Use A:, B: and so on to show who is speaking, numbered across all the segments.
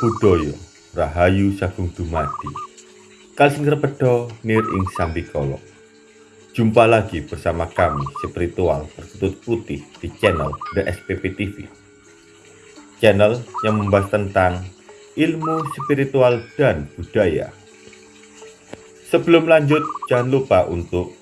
A: Buddhaya Rahayu Sagung Dumadi. Kalsing Repedo Nir Ing Sambikolo Jumpa lagi bersama kami spiritual berkutut putih di channel The SPP TV Channel yang membahas tentang ilmu spiritual dan budaya. Sebelum lanjut jangan lupa untuk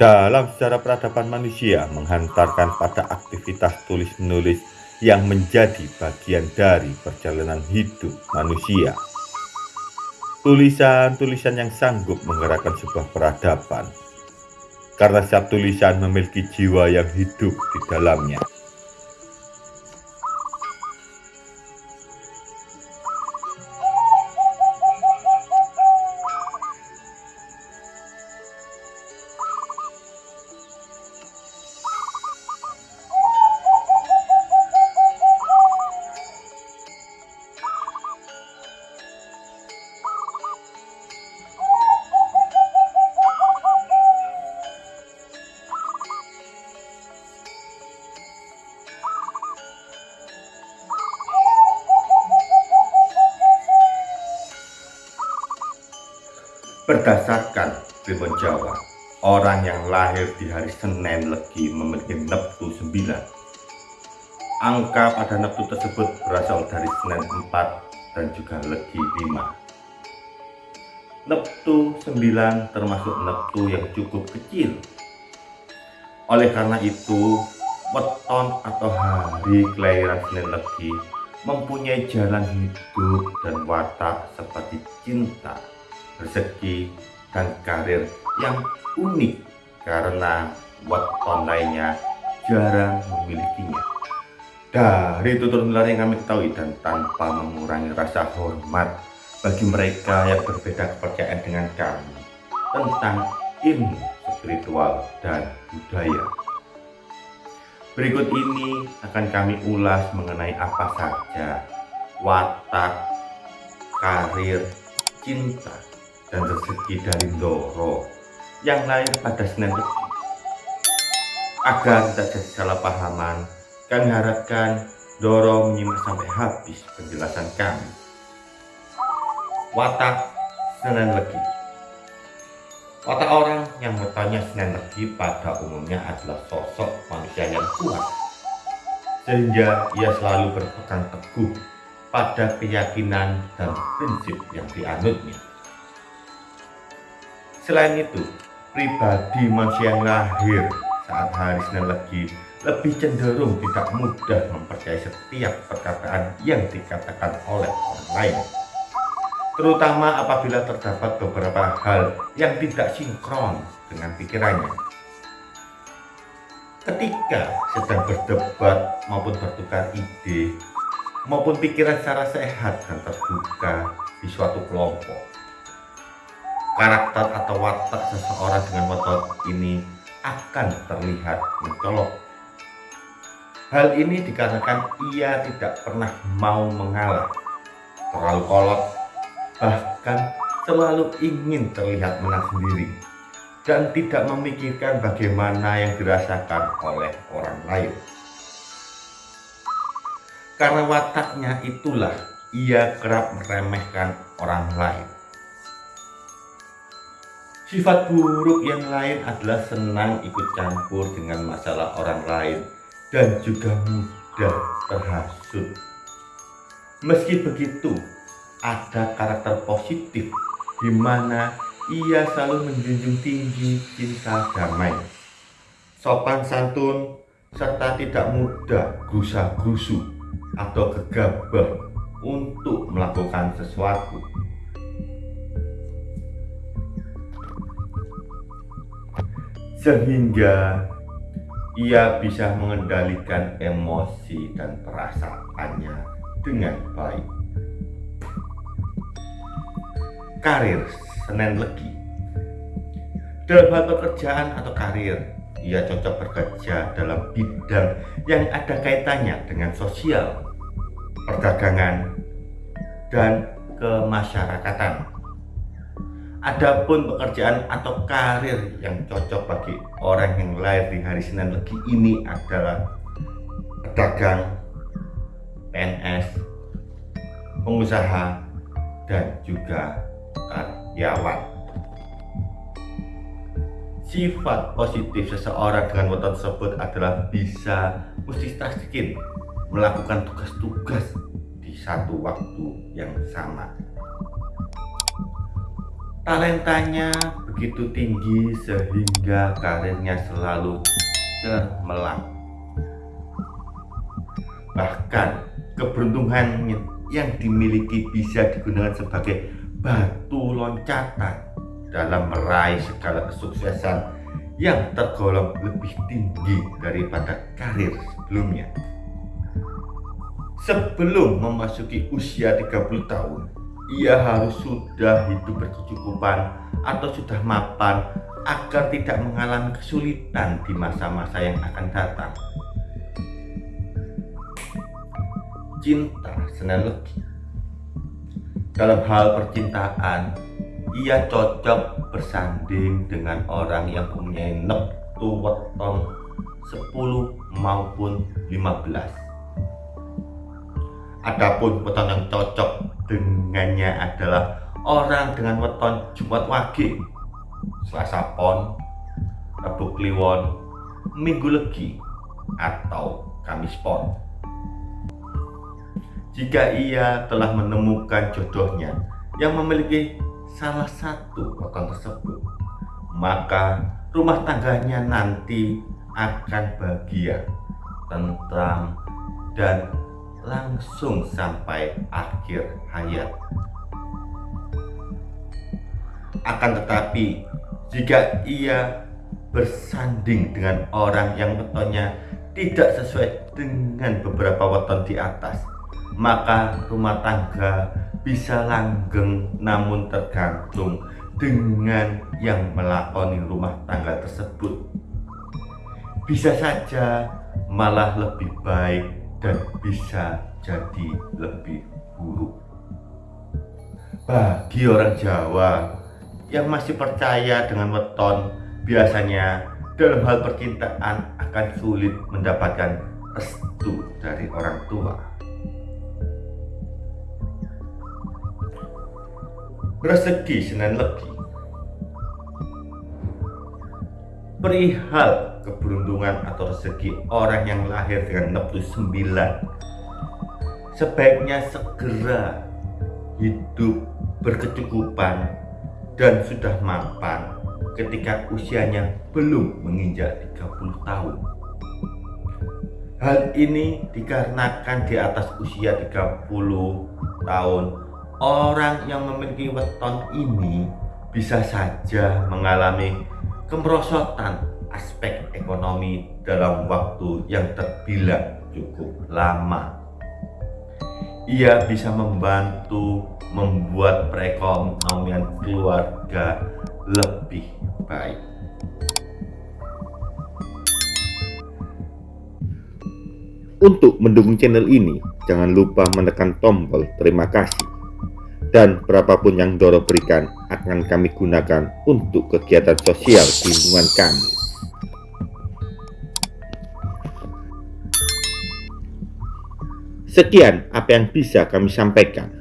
A: dalam sejarah peradaban manusia menghantarkan pada aktivitas tulis-menulis yang menjadi bagian dari perjalanan hidup manusia. Tulisan-tulisan yang sanggup menggerakkan sebuah peradaban, karena setiap tulisan memiliki jiwa yang hidup di dalamnya. Berdasarkan Primbon Jawa, orang yang lahir di hari Senin Legi memiliki neptu 9. Angka pada neptu tersebut berasal dari Senin 4 dan juga Legi 5. Neptu 9 termasuk neptu yang cukup kecil. Oleh karena itu, weton atau hari kelahiran Senin Legi mempunyai jalan hidup dan watak seperti cinta, rezeki, dan karir yang unik karena weton lainnya jarang memilikinya. Dari tutur nular yang kami ketahui dan tanpa mengurangi rasa hormat bagi mereka yang berbeda kepercayaan dengan kami tentang ilmu spiritual dan budaya. Berikut ini akan kami ulas mengenai apa saja watak, karir, cinta, dan rezeki dari Doro yang lain pada Senin. Agar tidak jadi salah pahaman, kami harapkan Doro menyimak sampai habis penjelasan kami. Watak Senin Legi Watak orang yang bertanya Senin Legi pada umumnya adalah sosok manusia yang kuat, sehingga ia selalu berpegang teguh pada keyakinan dan prinsip yang dianutnya. Selain itu, pribadi manusia yang lahir saat hari Senin Legi lebih cenderung tidak mudah mempercayai setiap perkataan yang dikatakan oleh orang lain. Terutama apabila terdapat beberapa hal yang tidak sinkron dengan pikirannya. Ketika sedang berdebat maupun bertukar ide maupun pikiran secara sehat dan terbuka di suatu kelompok, karakter atau watak seseorang dengan watak ini akan terlihat mencolok. Hal ini dikarenakan ia tidak pernah mau mengalah, terlalu kolot, bahkan selalu ingin terlihat menang sendiri, dan tidak memikirkan bagaimana yang dirasakan oleh orang lain. Karena wataknya itulah ia kerap meremehkan orang lain Sifat buruk yang lain adalah senang ikut campur dengan masalah orang lain dan juga mudah terhasut. Meski begitu, ada karakter positif di mana ia selalu menjunjung tinggi cinta damai, sopan santun, serta tidak mudah gusa-gusu atau gegabah untuk melakukan sesuatu. Sehingga ia bisa mengendalikan emosi dan perasaannya dengan baik. Karir Senin Legi Dalam hal pekerjaan atau karir, ia cocok bekerja dalam bidang yang ada kaitannya dengan sosial, perdagangan, dan kemasyarakatan. Adapun pekerjaan atau karir yang cocok bagi orang yang lahir di hari Senin Legi ini adalah pedagang, PNS, pengusaha, dan juga karyawan. Sifat positif seseorang dengan weton tersebut adalah bisa multitasking, melakukan tugas-tugas di satu waktu yang sama talentanya begitu tinggi sehingga karirnya selalu cemerlang. Bahkan keberuntungan yang dimiliki bisa digunakan sebagai batu loncatan dalam meraih segala kesuksesan yang tergolong lebih tinggi daripada karir sebelumnya. Sebelum memasuki usia 30 tahun ia harus sudah hidup berkecukupan atau sudah mapan agar tidak mengalami kesulitan di masa-masa yang akan datang. Cinta Senen Legi Dalam hal percintaan, ia cocok bersanding dengan orang yang mempunyai neptu weton 10 maupun 15 Adapun weton yang cocok dengannya adalah orang dengan weton Jumat Wage, Selasa Pon, Rabu Kliwon, Minggu Legi, atau Kamis Pon. Jika ia telah menemukan jodohnya yang memiliki salah satu weton tersebut, maka rumah tangganya nanti akan bahagia, tentram, dan langsung sampai akhir hayat. Akan tetapi, jika ia bersanding dengan orang yang wetonnya tidak sesuai dengan beberapa weton di atas, maka rumah tangga bisa langgeng namun tergantung dengan yang melakoni rumah tangga tersebut. Bisa saja malah lebih baik dan bisa jadi lebih buruk. Bagi orang Jawa yang masih percaya dengan weton, biasanya dalam hal percintaan akan sulit mendapatkan restu dari orang tua. Rezeki Senin Legi perihal keberuntungan atau rezeki orang yang lahir dengan neptu 9 sebaiknya segera hidup berkecukupan dan sudah mapan ketika usianya belum menginjak 30 tahun. Hal ini dikarenakan di atas usia 30 tahun orang yang memiliki weton ini bisa saja mengalami kemerosotan aspek ekonomi dalam waktu yang terbilang cukup lama. Ia bisa membantu membuat perekonomian keluarga lebih baik. Untuk mendukung channel ini, jangan lupa menekan tombol terima kasih dan berapapun yang Doro berikan akan kami gunakan untuk kegiatan sosial di lingkungan kami. Sekian apa yang bisa kami sampaikan.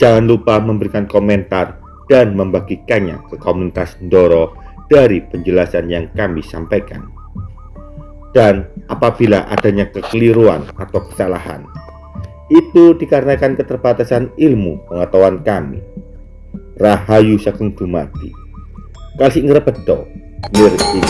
A: Jangan lupa memberikan komentar dan membagikannya ke komunitas Doro dari penjelasan yang kami sampaikan. Dan apabila adanya kekeliruan atau kesalahan, itu dikarenakan keterbatasan ilmu pengetahuan kami. Rahayu Sagung Dumadi. Kasih ngrepedo, nir ing